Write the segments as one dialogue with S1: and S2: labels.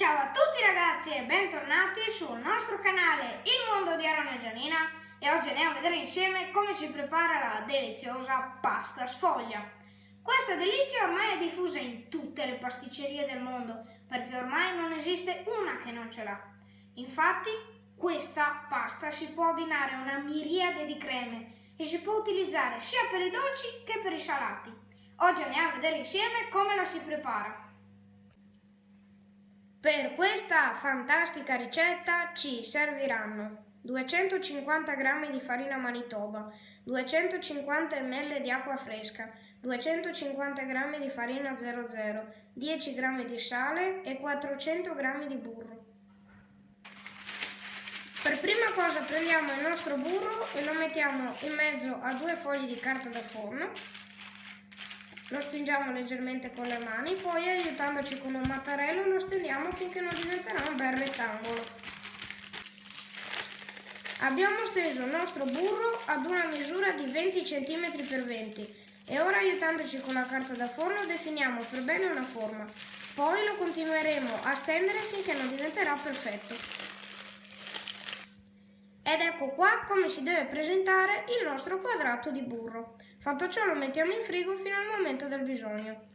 S1: Ciao a tutti ragazzi e bentornati sul nostro canale Il Mondo di Arona Gianina e oggi andiamo a vedere insieme come si prepara la deliziosa pasta sfoglia. Questa delizia ormai è diffusa in tutte le pasticcerie del mondo perché ormai non esiste una che non ce l'ha. Infatti questa pasta si può abbinare a una miriade di creme e si può utilizzare sia per i dolci che per i salati. Oggi andiamo a vedere insieme come la si prepara. Per questa fantastica ricetta ci serviranno 250 g di farina manitoba, 250 ml di acqua fresca, 250 g di farina 00, 10 g di sale e 400 g di burro. Per prima cosa prendiamo il nostro burro e lo mettiamo in mezzo a due fogli di carta da forno lo spingiamo leggermente con le mani, poi aiutandoci con un mattarello lo stendiamo finché non diventerà un bel rettangolo. Abbiamo steso il nostro burro ad una misura di 20 cm x 20 e ora aiutandoci con la carta da forno definiamo per bene una forma. Poi lo continueremo a stendere finché non diventerà perfetto. Ed ecco qua come si deve presentare il nostro quadrato di burro. Fatto ciò lo mettiamo in frigo fino al momento del bisogno.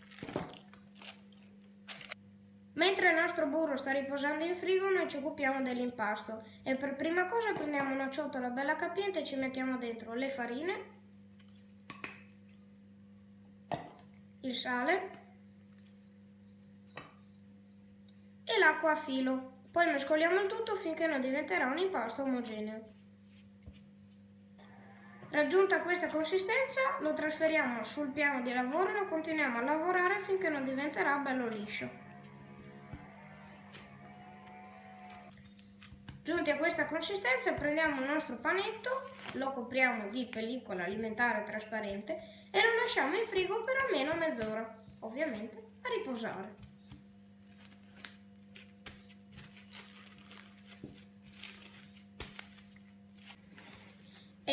S1: Mentre il nostro burro sta riposando in frigo noi ci occupiamo dell'impasto e per prima cosa prendiamo una ciotola bella capiente e ci mettiamo dentro le farine, il sale e l'acqua a filo. Poi mescoliamo il tutto finché non diventerà un impasto omogeneo. Raggiunta questa consistenza lo trasferiamo sul piano di lavoro e lo continuiamo a lavorare finché non diventerà bello liscio. Giunti a questa consistenza prendiamo il nostro panetto, lo copriamo di pellicola alimentare trasparente e lo lasciamo in frigo per almeno mezz'ora, ovviamente a riposare.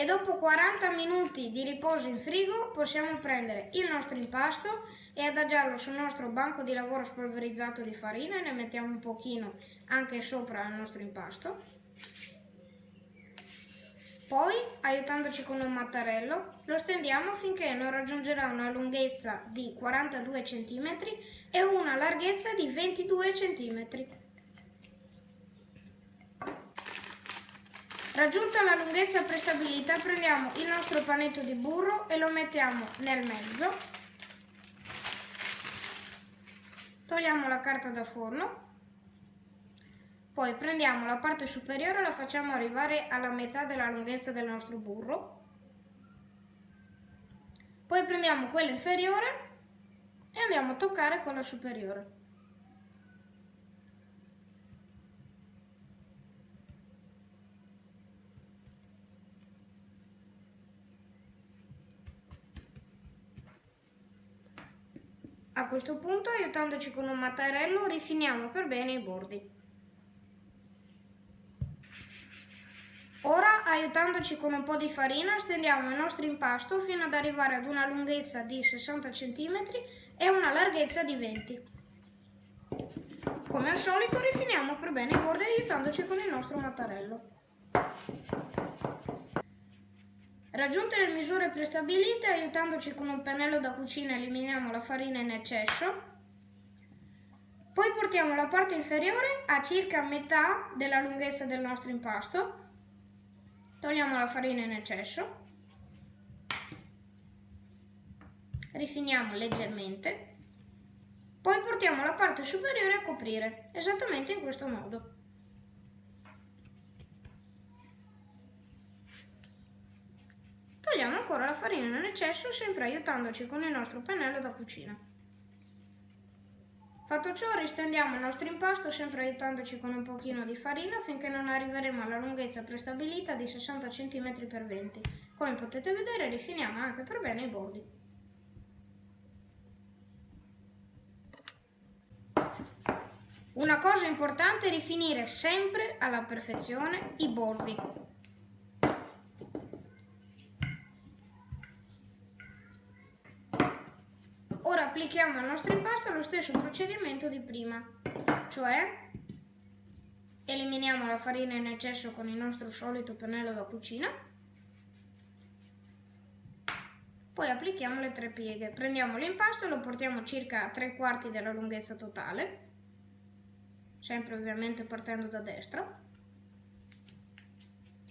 S1: Dopo 40 minuti di riposo in frigo possiamo prendere il nostro impasto e adagiarlo sul nostro banco di lavoro spolverizzato di farina e ne mettiamo un pochino anche sopra il nostro impasto. Poi, aiutandoci con un mattarello, lo stendiamo finché non raggiungerà una lunghezza di 42 cm e una larghezza di 22 cm. Raggiunta la lunghezza prestabilita prendiamo il nostro panetto di burro e lo mettiamo nel mezzo. Togliamo la carta da forno. Poi prendiamo la parte superiore e la facciamo arrivare alla metà della lunghezza del nostro burro. Poi prendiamo quella inferiore e andiamo a toccare quella superiore. A questo punto, aiutandoci con un mattarello, rifiniamo per bene i bordi. Ora, aiutandoci con un po' di farina, stendiamo il nostro impasto fino ad arrivare ad una lunghezza di 60 cm e una larghezza di 20 Come al solito rifiniamo per bene i bordi aiutandoci con il nostro mattarello. Raggiunte le misure prestabilite, aiutandoci con un pennello da cucina eliminiamo la farina in eccesso. Poi portiamo la parte inferiore a circa metà della lunghezza del nostro impasto. Togliamo la farina in eccesso. Rifiniamo leggermente. Poi portiamo la parte superiore a coprire, esattamente in questo modo. Togliamo farina nell'eccesso sempre aiutandoci con il nostro pennello da cucina. Fatto ciò ristendiamo il nostro impasto sempre aiutandoci con un pochino di farina finché non arriveremo alla lunghezza prestabilita di 60 cm x 20 Come potete vedere rifiniamo anche per bene i bordi. Una cosa importante è rifinire sempre alla perfezione i bordi. Applichiamo al nostro impasto lo stesso procedimento di prima, cioè Eliminiamo la farina in eccesso con il nostro solito pennello da cucina. Poi applichiamo le tre pieghe. Prendiamo l'impasto e lo portiamo circa a tre quarti della lunghezza totale, sempre ovviamente partendo da destra.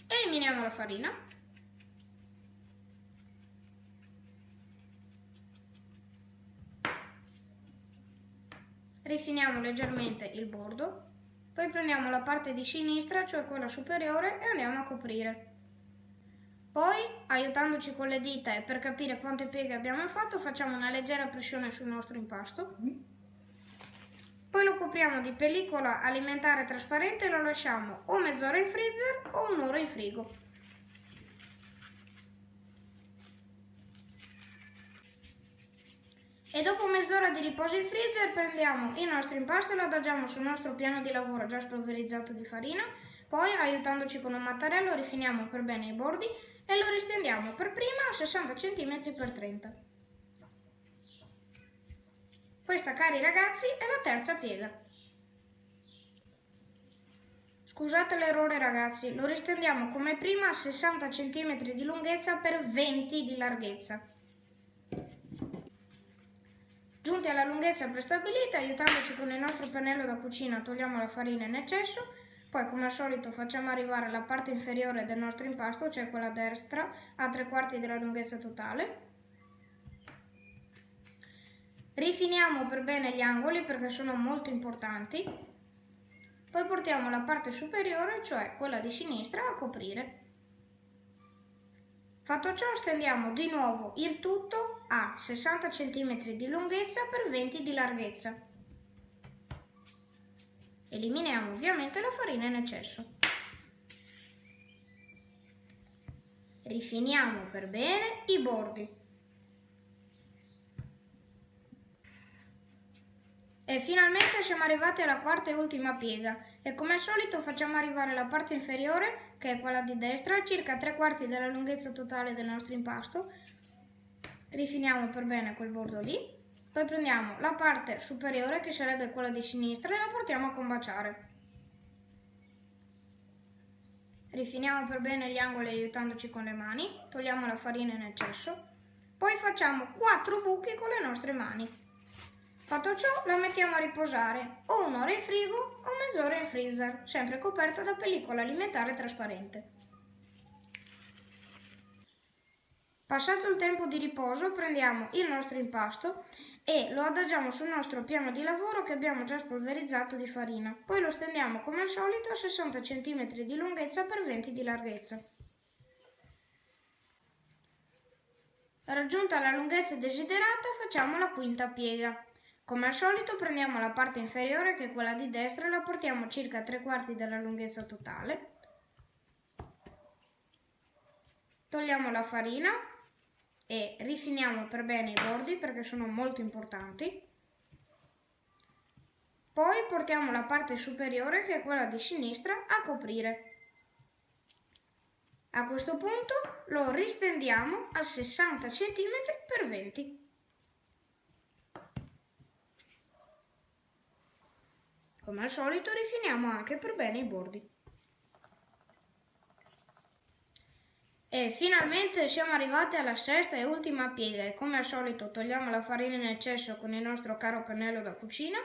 S1: Eliminiamo la farina. Rifiniamo leggermente il bordo poi prendiamo la parte di sinistra, cioè quella superiore, e andiamo a coprire. Poi, aiutandoci con le dita e per capire quante pieghe abbiamo fatto, facciamo una leggera pressione sul nostro impasto. Poi lo copriamo di pellicola alimentare trasparente e lo lasciamo o mezz'ora in freezer o un'ora in frigo. E dopo mezz'ora di riposo in freezer prendiamo il nostro impasto e lo adagiamo sul nostro piano di lavoro già spolverizzato di farina, poi aiutandoci con un mattarello rifiniamo per bene i bordi e lo ristendiamo per prima a 60 cm x 30 Questa cari ragazzi è la terza piega. Scusate l'errore ragazzi, lo ristendiamo come prima a 60 cm di lunghezza per 20 di larghezza. Giunti alla lunghezza prestabilita, aiutandoci con il nostro pennello da cucina, togliamo la farina in eccesso, poi come al solito facciamo arrivare la parte inferiore del nostro impasto, cioè quella destra, a tre quarti della lunghezza totale. Rifiniamo per bene gli angoli perché sono molto importanti. Poi portiamo la parte superiore, cioè quella di sinistra, a coprire. Fatto ciò stendiamo di nuovo il tutto a 60 cm di lunghezza per 20 di larghezza. Eliminiamo ovviamente la farina in eccesso. Rifiniamo per bene i bordi. E finalmente siamo arrivati alla quarta e ultima piega e come al solito facciamo arrivare la parte inferiore, che è quella di destra, circa tre quarti della lunghezza totale del nostro impasto. Rifiniamo per bene quel bordo lì, poi prendiamo la parte superiore che sarebbe quella di sinistra e la portiamo a combaciare. Rifiniamo per bene gli angoli aiutandoci con le mani, togliamo la farina in eccesso, poi facciamo quattro buchi con le nostre mani. Fatto ciò la mettiamo a riposare o un'ora in frigo o mezz'ora in freezer, sempre coperta da pellicola alimentare trasparente. Passato il tempo di riposo prendiamo il nostro impasto e lo adagiamo sul nostro piano di lavoro che abbiamo già spolverizzato di farina. Poi lo stendiamo come al solito a 60 cm di lunghezza per 20 di larghezza. Raggiunta la lunghezza desiderata facciamo la quinta piega. Come al solito prendiamo la parte inferiore che è quella di destra e la portiamo circa a tre quarti della lunghezza totale. Togliamo la farina e rifiniamo per bene i bordi perché sono molto importanti. Poi portiamo la parte superiore che è quella di sinistra a coprire. A questo punto lo ristendiamo a 60 cm x 20 Come al solito rifiniamo anche per bene i bordi. E finalmente siamo arrivati alla sesta e ultima piega. E come al solito togliamo la farina in eccesso con il nostro caro pennello da cucina.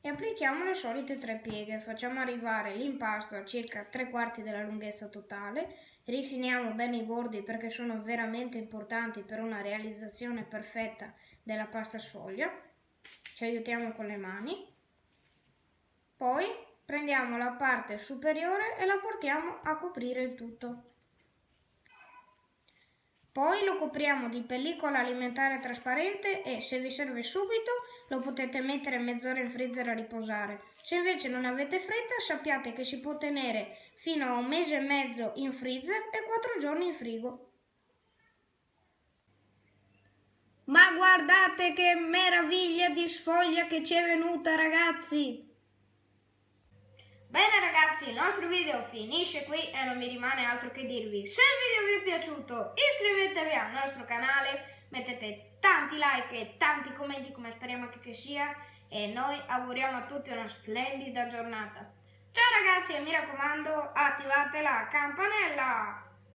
S1: E applichiamo le solite tre pieghe. Facciamo arrivare l'impasto a circa tre quarti della lunghezza totale, rifiniamo bene i bordi perché sono veramente importanti per una realizzazione perfetta della pasta sfoglia, ci aiutiamo con le mani, poi prendiamo la parte superiore e la portiamo a coprire il tutto. Poi lo copriamo di pellicola alimentare trasparente e se vi serve subito lo potete mettere mezz'ora in freezer a riposare. Se invece non avete fretta sappiate che si può tenere fino a un mese e mezzo in freezer e quattro giorni in frigo. Ma guardate che meraviglia di sfoglia che ci è venuta ragazzi! Bene ragazzi, il nostro video finisce qui e non mi rimane altro che dirvi se il video vi è piaciuto iscrivetevi al nostro canale, mettete tanti like e tanti commenti come speriamo che, che sia e noi auguriamo a tutti una splendida giornata. Ciao ragazzi e mi raccomando attivate la campanella!